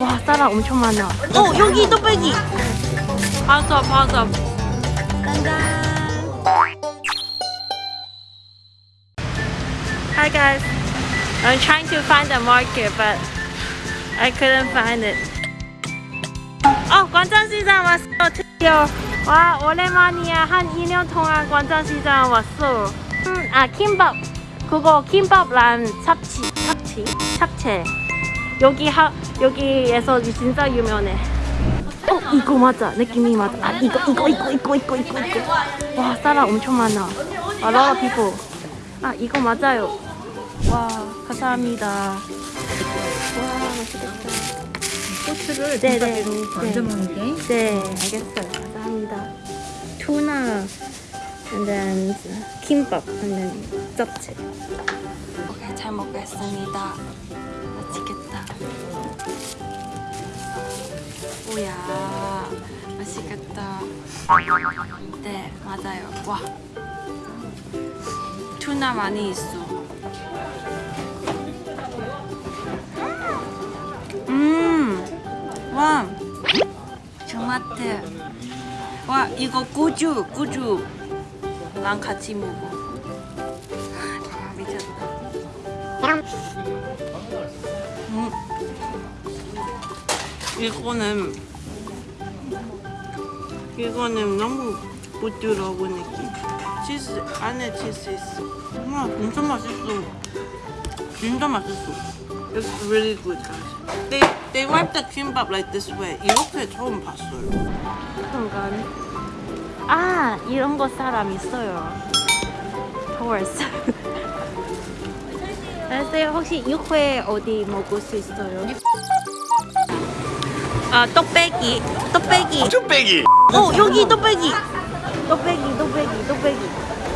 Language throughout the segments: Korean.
와 사람 엄청 많아. 어 여기 뚝배기. 봤어 봤어 짠짠 Hi guys. I'm trying to find the market but I couldn't find it. 어 관장시장 왔어. 드디어. 와 오랜만이야. 한 2년 동안 관장시장 왔어. 음, 아 김밥. 그거 김밥랑 잡치 잡치? 잡채 여기 하 여기에서 진짜 유명해. 어 이거 맞아 느낌이 맞아. 아 이거 이거 이거 이거 이거 이거 이거. 와 사람 엄청 많아. A lot of people. 아 이거 맞아요. 와 감사합니다. 와 맛있겠다. 소스를 네, 김밥으로 네. 얹어 먹는 게 네 알겠어요. 감사합니다. 투나 and then 김밥 and then 잡채. 오케이 잘 먹겠습니다. 맛있겠다. 오야 맛있겠다. 네 맞아요. 와 투나 많이 있어. 음, 와 토마토. 와 이거 꾸주 꾸주랑 같이 먹어. 아 미쳤다. 이거는 이거는 너무 부드러운 느낌. 치즈 안에 치즈 있어. 와 진짜 맛있어. 진짜 맛있어. It's really good, guys. They they wipe the kimbap like this way. 이렇게 처음 봤어요. 순간 아 이런 거 사람 있어요. Horse. 안녕하세요. 혹시 육회 어디 먹을 수 있어요? 아 떡배기. 떡배기. 쭈빼기. 어 여기 떡배기. 떡배기 떡배기 떡배기.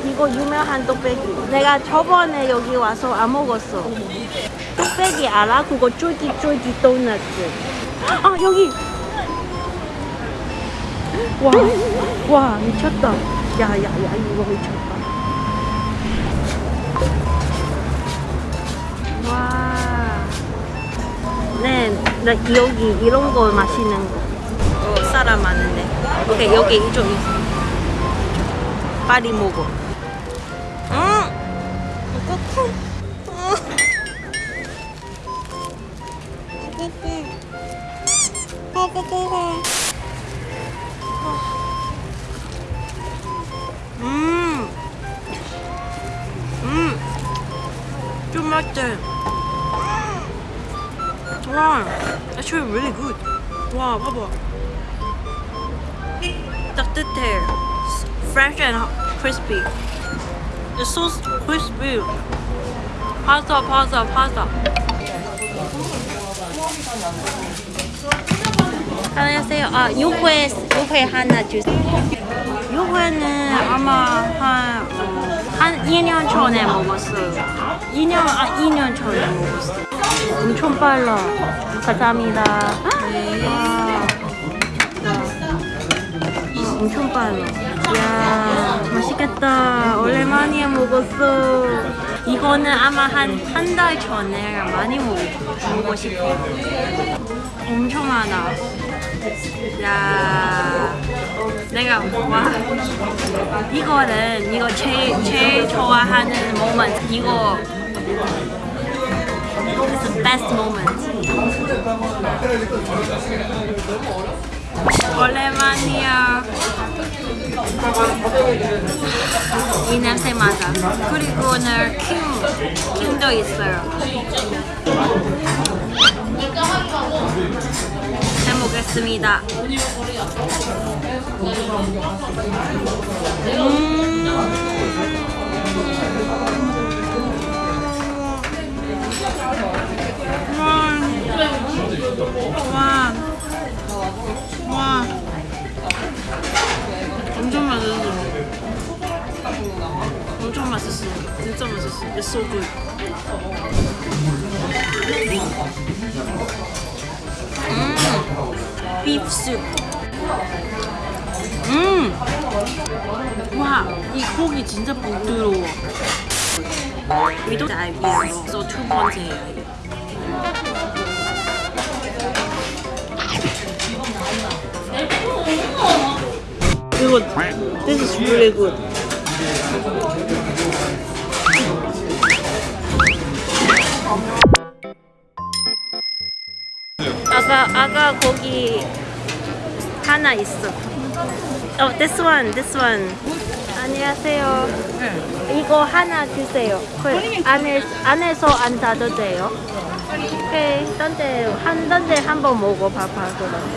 이거 유명한 떡배기. 내가 저번에 여기 와서 안 먹었어. 떡배기 알아? 그거 쫄깃쫄깃 도넛. 아 여기. 와, 와 미쳤다. 야야야 이거 미쳤다. 와. 네, 나 여기 이런 거 마시는 거. 어, 사람 많은데. 오케이, 여기 이쪽. 빨리 먹어. 음! 음! 음! 좀 맛있지? 와, actually really good. 와, 봐봐. 따뜻해. Fresh and crispy. It's so crispy. 파스타, 파스타, 파스타. 안녕하세요. 아, 육회, 육회 하나 주세요. 육회는 아마 한, 어, 한 2년 전에 먹었어요. 2년, 아, 2년 전에 먹었어요. 엄청 빨라. 감사합니다. 와. 어, 엄청 빨라. 이야, 맛있겠다. 오랜만에 먹었어. 이거는 아마 한 한 달 전에 많이 먹, 먹고 싶어. 엄청 많아. 야, 내가 와 이거는 이거 제일 제일 좋아하는 모먼트 이거 It's the best moment. 오랜만이야. 이 냄새 맞아. 그리고 오늘 킴, 킴도 있어요. 잘 먹겠습니다. 와, 와, 엄청 맛있어. 엄청 맛있어. 진짜 맛있어. It's so good. beef 음! 와, 이 고기 진짜 부드러워. 위도 다이비에요. 두 번째예요. 이거 this is really good. 아가 고기 하나 있어. 어, this one, this one. 안녕하세요. 이거 하나 주세요. 그 안에 안에서 안 닫아도 돼요. 오케이, 딴데 한 딴데 한번 먹어봐봐 그럼.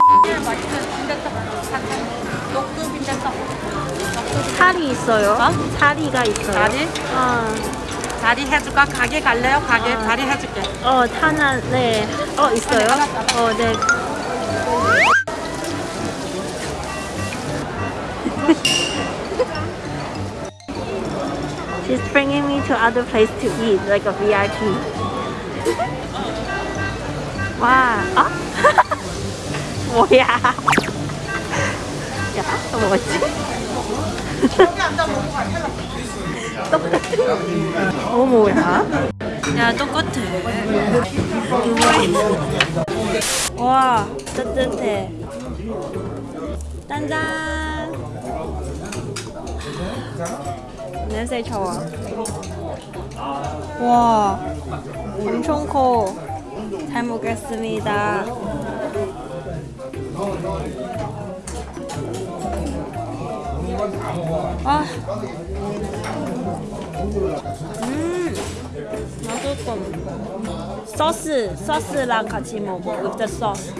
살이 있어요? 살이가 있어요. 다리? 어, 다리 해줄까? 가게 갈래요? 가게 아. 다리 해줄게. 어, 하나, 네. 어, 있어요? 어, 네. She's bringing me to other place to eat, like a VIP. 와, 어? 뭐야? 야, 뭐지? 똑같은. 어, 뭐야? 야, 똑같아. 와, 따뜻해. 짠짠. 냄새 좋아. 와, 엄청 커. 잘 먹겠습니다. 아, 음, 맛있어. 소스, 소스랑 같이 먹어. with the sauce.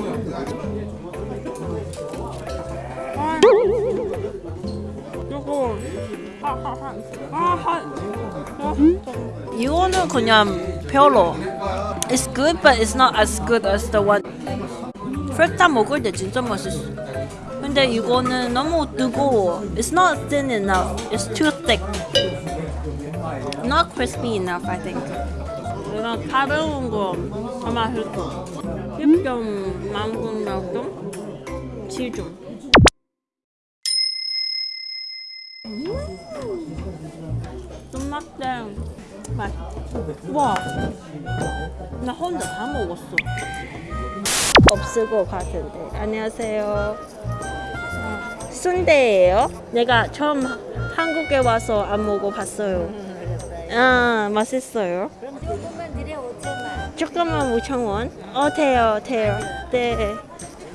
아, 이거 이거는 그냥 별로. It's good, but it's not as good as the one. 프레타 먹을 때 진짜 맛있어. 근데 이거는 너무 뜨거워. It's not thin enough. It's too thick. Not crispy enough, I think. 내가 가벼운 거 아마 했어. 10점 만점 몇 점? 7점. 쫀맛땡 맛. 와, 나 혼자 다 먹었어. 없을 것 같은데. 안녕하세요. 아, 순대예요? 내가 처음 한국에 와서 안 먹어봤어요. 아, 맛있어요. 조금만 드려 5천 원. 조금만 5천 원? 어, 돼요, 돼요. 네.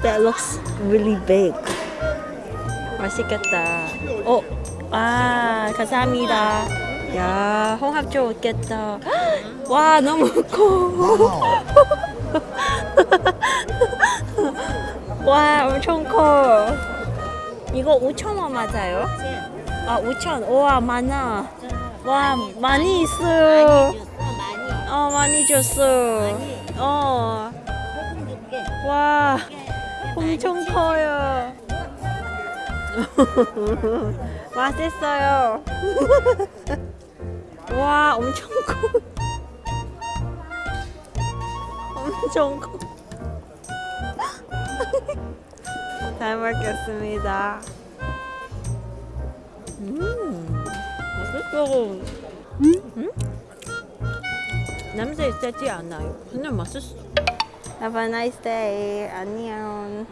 That looks really big. 맛있겠다. 어, 아, 감사합니다. 야, 홍합 좋겠다. 와, 너무 커. 와, 엄청 커. 이거 5천 원 맞아요? 아, 5천. 우와, 많아. 와, 많이 있어요. 어 많이 줬어. 어. 와 엄청 커요. 맛있어요. 와 엄청 커. 엄청 커. 잘 먹겠습니다. 음 맛있어. 음? 냄새 세지 않아요. 그냥 맛있어. Have a nice day. 안녕.